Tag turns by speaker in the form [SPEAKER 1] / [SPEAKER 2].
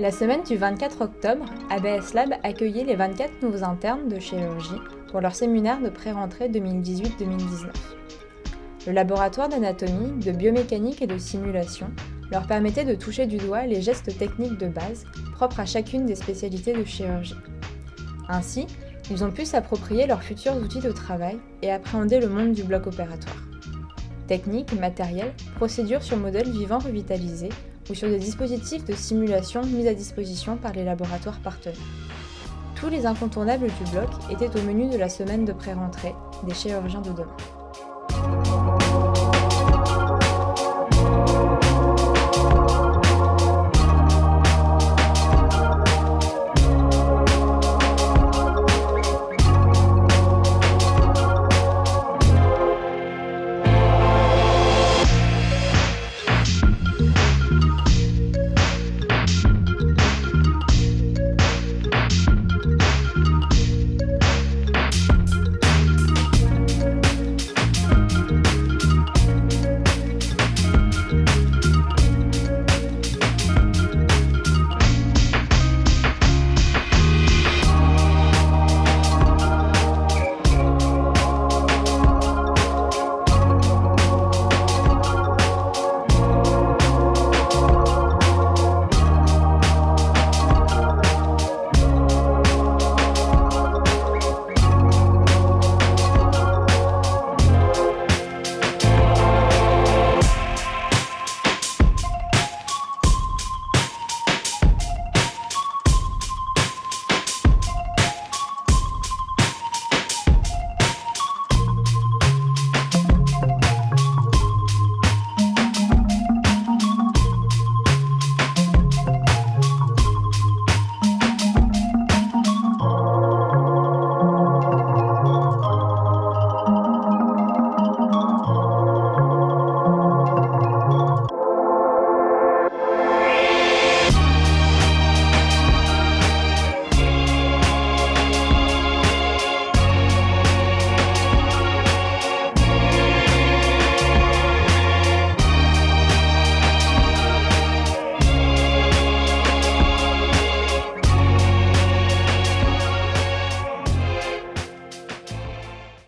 [SPEAKER 1] La semaine du 24 octobre, ABS Lab accueillait les 24 nouveaux internes de chirurgie pour leur séminaire de pré-rentrée 2018-2019. Le laboratoire d'anatomie, de biomécanique et de simulation leur permettait de toucher du doigt les gestes techniques de base propres à chacune des spécialités de chirurgie. Ainsi, ils ont pu s'approprier leurs futurs outils de travail et appréhender le monde du bloc opératoire. Techniques, matériel, procédures sur modèles vivants revitalisés ou sur des dispositifs de simulation mis à disposition par les laboratoires partenaires. Tous les incontournables du bloc étaient au menu de la semaine de pré-rentrée des chirurgiens de demain.